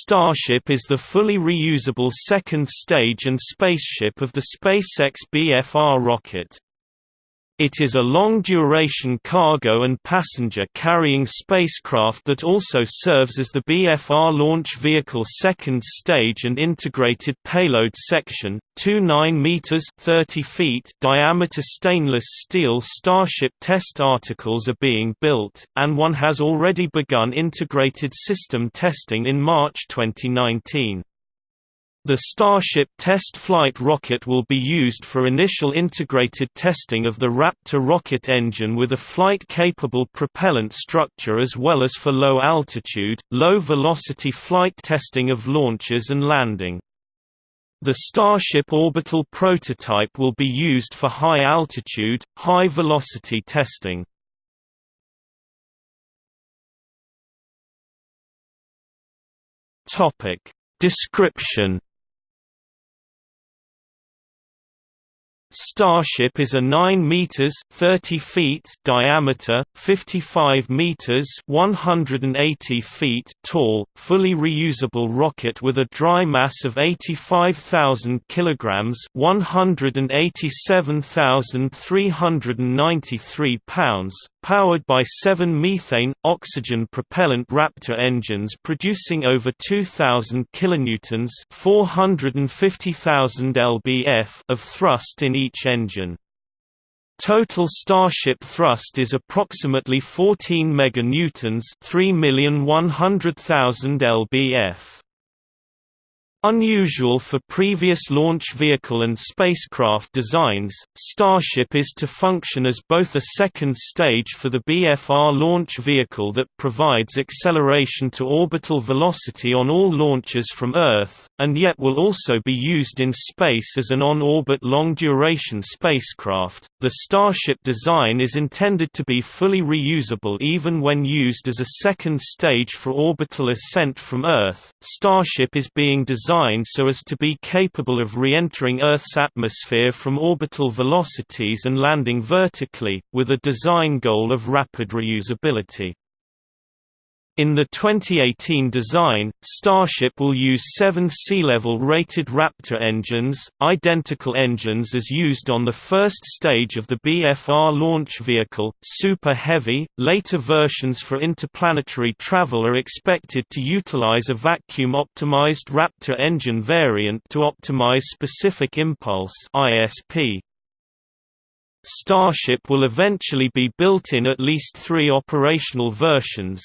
Starship is the fully reusable second stage and spaceship of the SpaceX BFR rocket. It is a long-duration cargo and passenger-carrying spacecraft that also serves as the BFR launch vehicle second stage and integrated payload section. Two 9 meters (30 feet) diameter stainless steel Starship test articles are being built, and one has already begun integrated system testing in March 2019. The Starship test flight rocket will be used for initial integrated testing of the Raptor rocket engine with a flight-capable propellant structure as well as for low-altitude, low-velocity flight testing of launches and landing. The Starship orbital prototype will be used for high-altitude, high-velocity testing. Description Starship is a 9 meters 30 feet diameter, 55 meters 180 feet tall, fully reusable rocket with a dry mass of 85,000 kilograms, 187,393 pounds, powered by seven methane, oxygen propellant Raptor engines producing over 2,000 kilonewtons 450,000 lbf of thrust in each engine. Total Starship thrust is approximately 14 meganewtons 3,100,000 lbf. Unusual for previous launch vehicle and spacecraft designs, Starship is to function as both a second stage for the BFR launch vehicle that provides acceleration to orbital velocity on all launches from Earth, and yet will also be used in space as an on-orbit long-duration spacecraft. The Starship design is intended to be fully reusable even when used as a second stage for orbital ascent from Earth. Starship is being designed designed so as to be capable of re-entering Earth's atmosphere from orbital velocities and landing vertically, with a design goal of rapid reusability. In the 2018 design, Starship will use seven sea-level rated Raptor engines, identical engines as used on the first stage of the BFR launch vehicle, Super Heavy. Later versions for interplanetary travel are expected to utilize a vacuum-optimized Raptor engine variant to optimize specific impulse (ISP). Starship will eventually be built in at least three operational versions,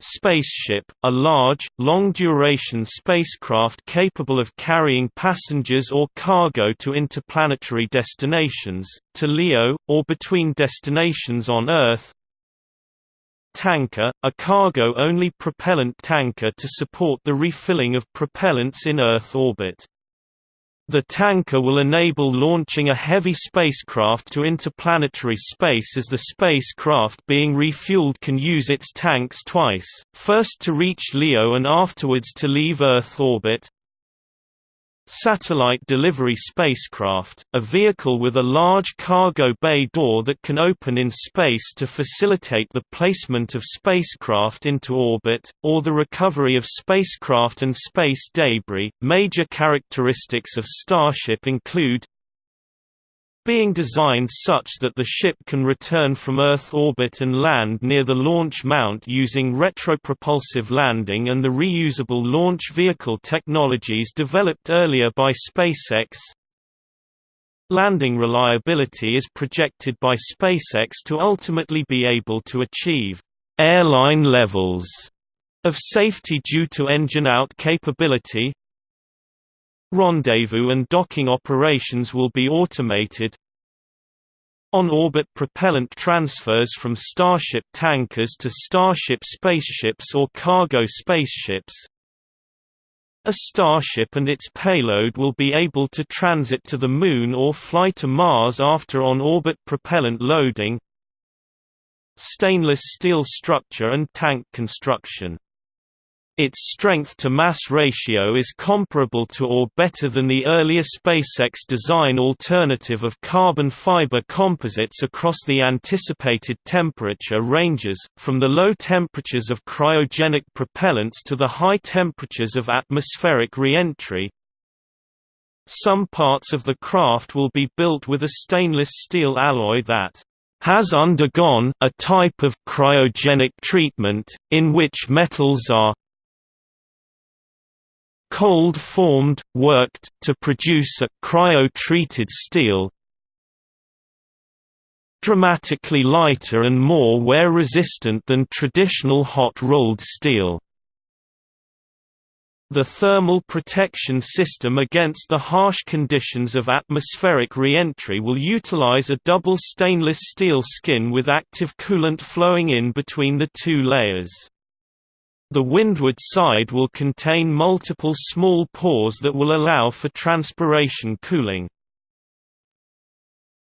Spaceship, a large, long-duration spacecraft capable of carrying passengers or cargo to interplanetary destinations, to LEO, or between destinations on Earth Tanker, a cargo-only propellant tanker to support the refilling of propellants in Earth orbit. The tanker will enable launching a heavy spacecraft to interplanetary space as the spacecraft being refueled can use its tanks twice, first to reach LEO and afterwards to leave Earth orbit. Satellite Delivery Spacecraft, a vehicle with a large cargo bay door that can open in space to facilitate the placement of spacecraft into orbit, or the recovery of spacecraft and space debris. Major characteristics of Starship include being designed such that the ship can return from Earth orbit and land near the launch mount using retropropulsive landing and the reusable launch vehicle technologies developed earlier by SpaceX. Landing reliability is projected by SpaceX to ultimately be able to achieve airline levels of safety due to engine-out capability, Rendezvous and docking operations will be automated. On-orbit propellant transfers from Starship tankers to Starship spaceships or cargo spaceships. A Starship and its payload will be able to transit to the Moon or fly to Mars after on-orbit propellant loading. Stainless steel structure and tank construction Its strength-to-mass ratio is comparable to or better than the earlier SpaceX design alternative of carbon fiber composites across the anticipated temperature ranges, from the low temperatures of cryogenic propellants to the high temperatures of atmospheric reentry. Some parts of the craft will be built with a stainless steel alloy that has undergone a type of cryogenic treatment, in which metals are cold-formed, worked, to produce a cryo-treated steel dramatically lighter and more wear-resistant than traditional hot-rolled steel. The thermal protection system against the harsh conditions of atmospheric reentry will utilize a double stainless steel skin with active coolant flowing in between the two layers. The windward side will contain multiple small pores that will allow for transpiration cooling.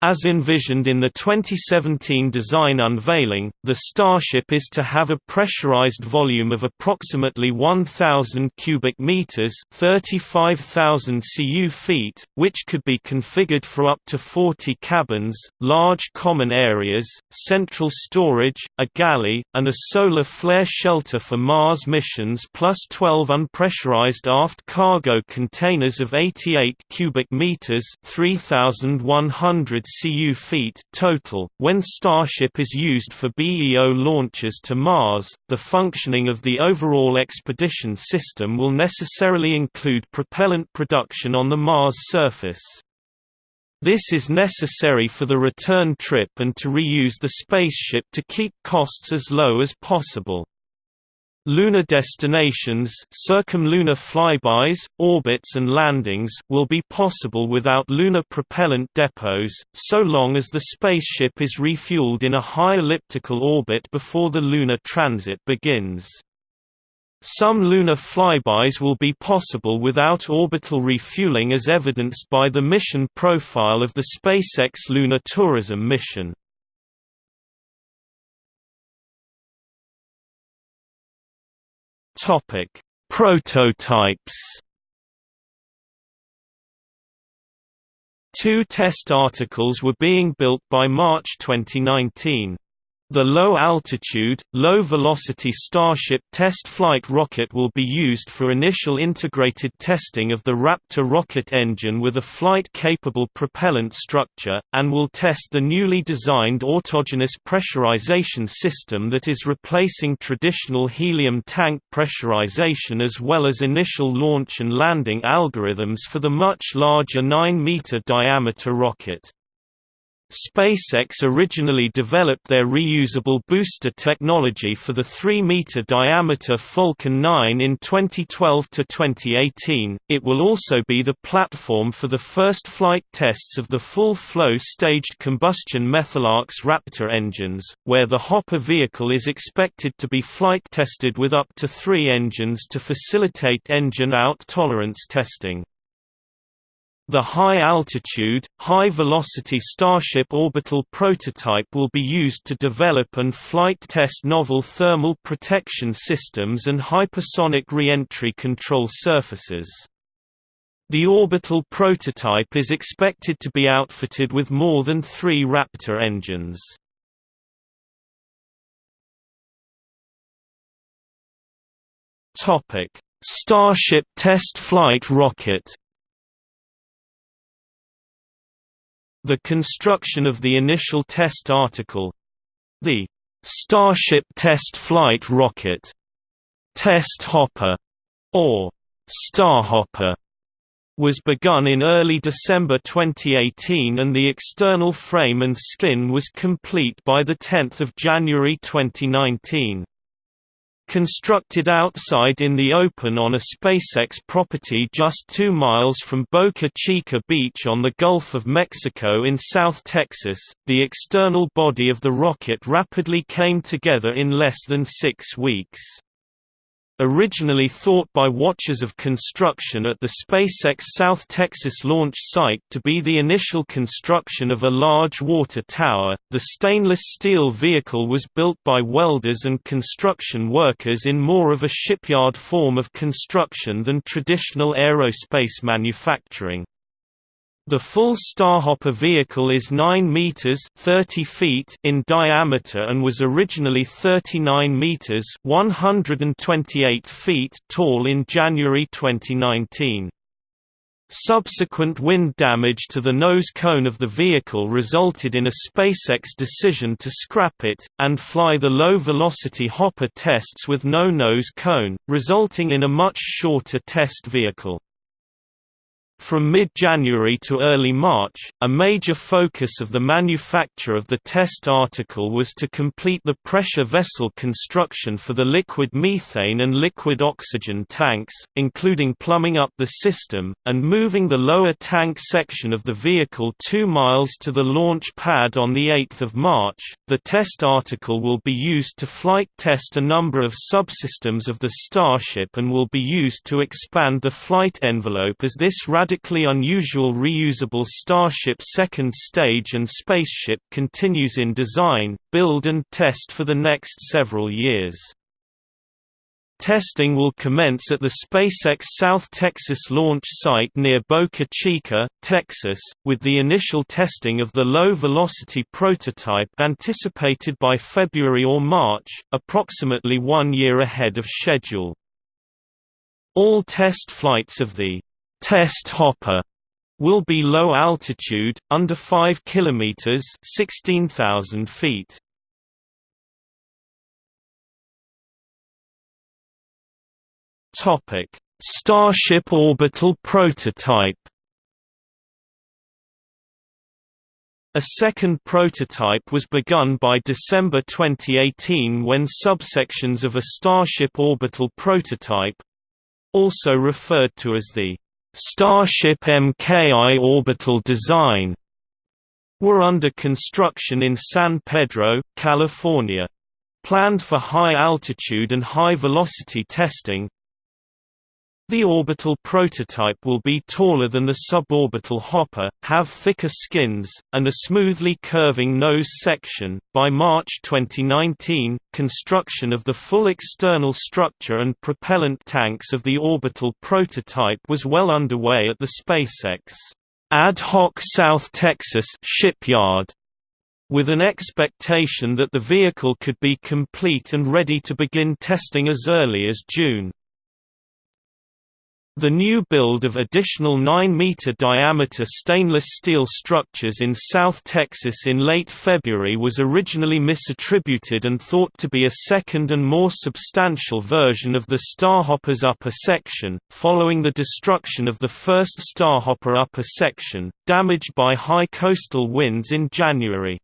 As envisioned in the 2017 design unveiling, the Starship is to have a pressurized volume of approximately 1,000 cubic meters (35,000 cu feet), which could be configured for up to 40 cabins, large common areas, central storage, a galley, and a solar flare shelter for Mars missions, plus 12 unpressurized aft cargo containers of 88 cubic meters (3,100 cu feet total. When Starship is used for BEO launches to Mars, the functioning of the overall expedition system will necessarily include propellant production on the Mars surface. This is necessary for the return trip and to reuse the spaceship to keep costs as low as possible. Lunar destinations circumlunar flybys, orbits and landings will be possible without lunar propellant depots, so long as the spaceship is refueled in a high elliptical orbit before the lunar transit begins. Some lunar flybys will be possible without orbital refueling as evidenced by the mission profile of the SpaceX Lunar Tourism mission. Topic: Prototypes. Two test articles were being built by March 2019. The low-altitude, low-velocity Starship test flight rocket will be used for initial integrated testing of the Raptor rocket engine with a flight-capable propellant structure, and will test the newly designed autogenous pressurization system that is replacing traditional helium tank pressurization as well as initial launch and landing algorithms for the much larger 9-meter diameter rocket. SpaceX originally developed their reusable booster technology for the 3-meter diameter Falcon 9 in 2012 to 2018. it will also be the platform for the first flight tests of the full-flow staged combustion Methalox Raptor engines, where the Hopper vehicle is expected to be flight-tested with up to three engines to facilitate engine out tolerance testing. The high-altitude, high-velocity Starship orbital prototype will be used to develop and flight test novel thermal protection systems and hypersonic reentry control surfaces. The orbital prototype is expected to be outfitted with more than three Raptor engines. Starship test flight rocket The construction of the initial test article—the Starship Test Flight Rocket Test Hopper, or Starhopper, was begun in early December 2018 and the external frame and skin was complete by 10 January 2019. Constructed outside in the open on a SpaceX property just two miles from Boca Chica Beach on the Gulf of Mexico in South Texas, the external body of the rocket rapidly came together in less than six weeks. Originally thought by watchers of construction at the SpaceX South Texas launch site to be the initial construction of a large water tower, the stainless steel vehicle was built by welders and construction workers in more of a shipyard form of construction than traditional aerospace manufacturing. The full Starhopper vehicle is 9 meters (30 feet) in diameter and was originally 39 meters (128 feet) tall in January 2019. Subsequent wind damage to the nose cone of the vehicle resulted in a SpaceX decision to scrap it, and fly the low-velocity Hopper tests with no nose cone, resulting in a much shorter test vehicle. From mid-January to early March, a major focus of the manufacture of the test article was to complete the pressure vessel construction for the liquid methane and liquid oxygen tanks, including plumbing up the system, and moving the lower tank section of the vehicle two miles to the launch pad on 8 March. The test article will be used to flight test a number of subsystems of the Starship and will be used to expand the flight envelope as this radically unusual reusable Starship second stage and spaceship continues in design, build and test for the next several years. Testing will commence at the SpaceX South Texas launch site near Boca Chica, Texas, with the initial testing of the low-velocity prototype anticipated by February or March, approximately one year ahead of schedule. All test flights of the test hopper will be low altitude, under 5 km 16,000 feet. Topic: Starship orbital prototype. A second prototype was begun by December 2018 when subsections of a Starship orbital prototype also referred to as the Starship MKI orbital design were under construction in San Pedro, California. Planned for high altitude and high velocity testing, the orbital prototype will be taller than the suborbital hopper, have thicker skins, and a smoothly curving nose section. By March 2019, construction of the full external structure and propellant tanks of the orbital prototype was well underway at the SpaceX Ad Hoc South Texas shipyard, with an expectation that the vehicle could be complete and ready to begin testing as early as June. The new build of additional 9-meter diameter stainless steel structures in South Texas in late February was originally misattributed and thought to be a second and more substantial version of the Starhopper's upper section, following the destruction of the first Starhopper upper section, damaged by high coastal winds in January.